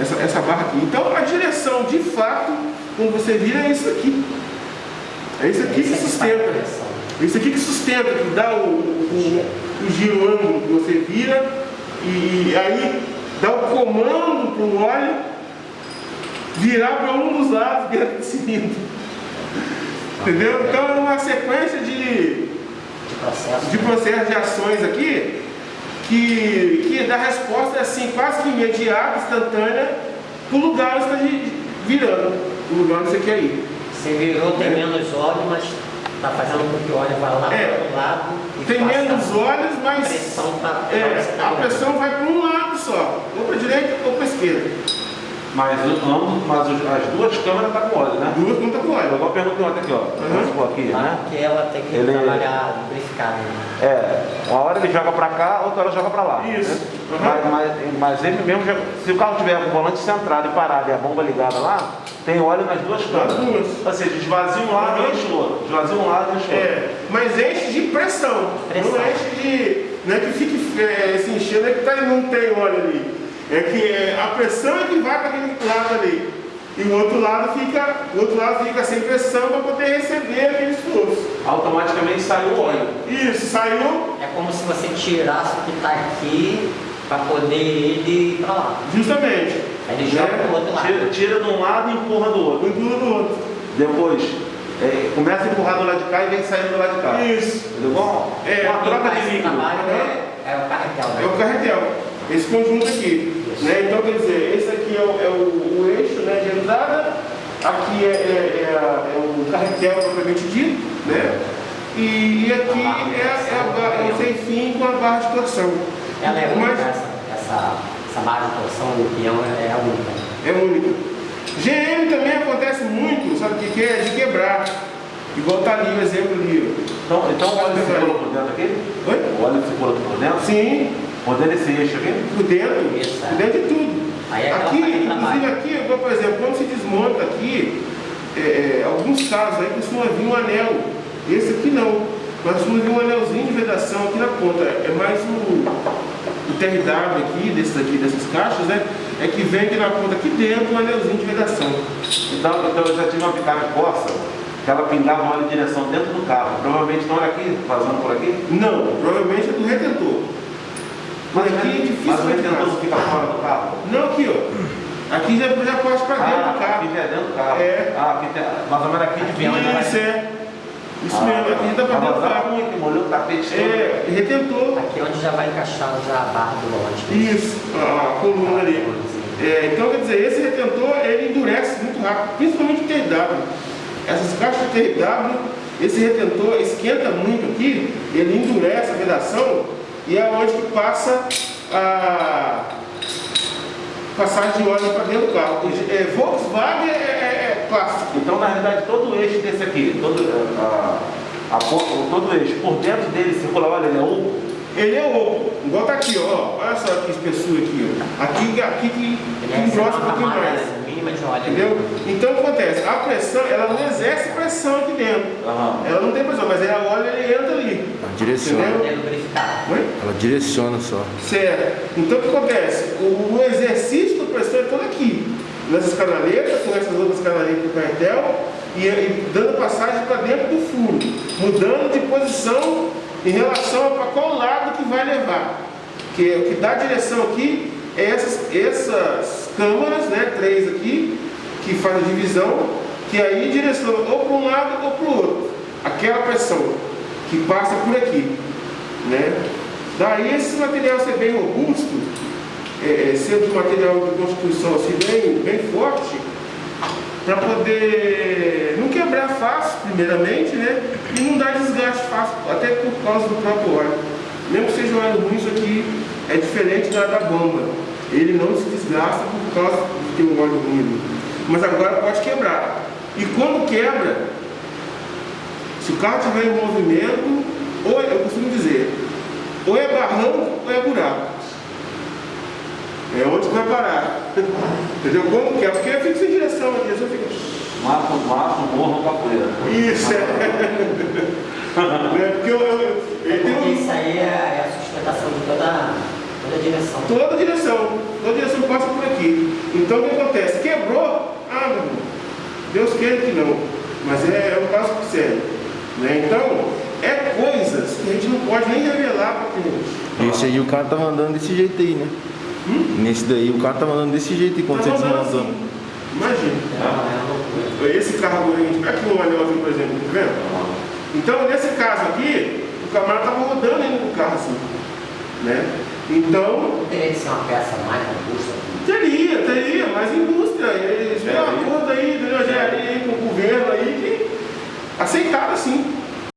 essa, essa barra aqui. Então a direção, de fato, quando você vira, é isso aqui. É isso aqui que sustenta. É isso aqui que sustenta, que dá o, o, o giro ângulo que você vira e aí dá o comando para o óleo virar para um dos lados dentro do cilindro. Entendeu? Então é uma sequência de, de processos de ações aqui que, que dá resposta assim, quase que imediata, instantânea, para o lugar onde está virando, o lugar onde você quer ir. Você virou, tem é. menos óleo, mas está fazendo com que o óleo vá lá é. para o lado. Tem menos óleos, mas a pressão, tá, é, a pressão vai para um lado só, ou para a direita ou para a esquerda. Mas, ambos, mas as duas câmeras estão tá com óleo, né? Duas não estão com óleo. Eu vou perguntar ontem aqui, ó. Uhum. Aqui, ah, né? Porque ela tem que ele... trabalhar lubrificado. Né? É, uma hora ele joga para cá, outra hora joga para lá. Isso. Né? Uhum. Mas, mas, mas, ele mesmo, já, se o carro tiver com o volante centrado e parado e a bomba ligada lá, tem óleo nas duas câmeras. Nas duas. Ou seja, esvazia um lado e enche o outro. Esvazia um lado e enche o outro. É, mas enche de pressão. pressão. Não enche de... Não é que fique é, se enchendo, é que tá, não tem óleo ali. É que é, a pressão é que vai para aquele lado ali. E o outro lado fica, o outro lado fica sem pressão para poder receber aquele esforço. Automaticamente saiu o óleo. Isso, saiu. É como se você tirasse o que está aqui para poder ele ir para lá. Justamente. Aí ele joga é, para o outro lado. Tira, tira de um lado e empurra do outro. Empurra do outro. Depois, é, começa a empurrar do lado de cá e vem saindo do lado de cá. Isso. Entendeu bom? É, uma troca de líquido. É, é o carretel. Né? É o carretel esse conjunto aqui. Né? Então, quer dizer, esse aqui é o, é o, o eixo né, de entrada, aqui é, é, é, é o carretel propriamente dito, né? e, e aqui é, é, é o sem fim com a barra de torção. Ela é única, essa, essa, essa barra de torção do peão é, a única. É única. GM também acontece muito, sabe o que, é? De quebrar. Igual tá ali o exemplo ali. Então, então o óleo circula por dentro aqui? Oi? O óleo circula por dentro? Sim. Por dentro desse eixo aqui? Por dentro, Isso, por dentro de tudo. É aqui, inclusive aqui, por exemplo, quando se desmonta aqui, é, é, alguns casos aí costuma vir um anel. Esse aqui não. Mas costuma vir um anelzinho de vedação aqui na ponta. É mais o, o TRW aqui, desses aqui, dessas caixas, né? É que vem aqui na ponta, aqui dentro, um anelzinho de vedação. Então, então eu já tive uma picape Corsa que ela pingava uma direção dentro do carro. Provavelmente não era aqui, vazando por aqui? Não, provavelmente é do retentor. Mas aqui é difícil. Mas o retentor fica fora do carro? Não, aqui, ó. Aqui já, já pode para dentro ah, do carro. Aqui já é dentro do carro. É. Ah, aqui tem, mais ou menos aqui de vinho. Isso, é. Isso ah, mesmo, aqui já dá para dentro do carro. Muito, molhou o tapete É, retentor. Aqui é onde já vai encaixar já a barra do volante. Isso, a coluna ali. É, então, quer dizer, esse retentor, ele endurece muito rápido, principalmente o TW. Essas caixas de TW, esse retentor esquenta muito aqui, ele endurece a vedação e é onde que passa a passagem de óleo para dentro do carro. É, Volkswagen é, é, é, plástico. Então, na realidade, todo o eixo desse aqui, todo, a, a, a, todo o eixo, por dentro dele circula óleo, ele é oco? Ele é oco. Igual tá aqui, ó. Olha só que espessura aqui, ó. Aqui, aqui que, que engrossa um pouquinho mais óleo. Entendeu? Então o que acontece? A pressão, ela não exerce pressão aqui dentro. Uhum. Ela não tem pressão, mas ela olha e entra ali. Direciona. Oi? Ela direciona só. Certo. Então o que acontece? O, o exercício da pressão é todo aqui. Nessas canaletas, com essas outras canaletas do carretel, e, e dando passagem para dentro do furo, mudando de posição em relação a qual lado que vai levar. Que o que dá direção aqui é essas, essas câmaras, né, três aqui, que faz a divisão, que aí direciona ou para um lado ou para o outro. Aquela pressão que passa por aqui. Né? Daí esse material ser bem robusto, é, é ser de material de construção assim, bem, bem forte, para poder não quebrar fácil, primeiramente, né? E não dar desgaste fácil, até por causa do próprio óleo. Mesmo que seja um óleo ruim, isso aqui é diferente da, da bomba ele não se desgasta por causa de ter um óleo ruim. Mas agora pode quebrar. E quando quebra, se o carro estiver em movimento, ou é, eu costumo dizer, ou é barranco ou é buraco. É onde vai parar. Entendeu? Como que é? Porque fica sem direção aqui, só fica. Mato, mato, morro, capoeira. Isso, é. é porque eu, eu, eu, eu, Isso aí é a sustentação de toda Toda a direção. Toda a direção. toda direção passa por aqui. Então o que acontece? Quebrou, ah, meu irmão, Deus queira que não, mas é, é um caso. Né? Então, é coisas que a gente não pode nem revelar para cliente. Esse aí o cara tá mandando desse jeito aí, né? Hum? Nesse daí o cara tá mandando desse jeito aí quando tá você desmontou. Assim. Imagina. É, é esse carro aí, aqui no anelzinho, por exemplo, tá vendo? Então, nesse caso aqui, o camarada estava rodando ainda com o carro assim. Né? Então. Teria que ser uma peça mais robusta? Teria, teria, mais indústria. Eles têm um acordo aí, de engenharia aí com o governo aí que aceitado assim.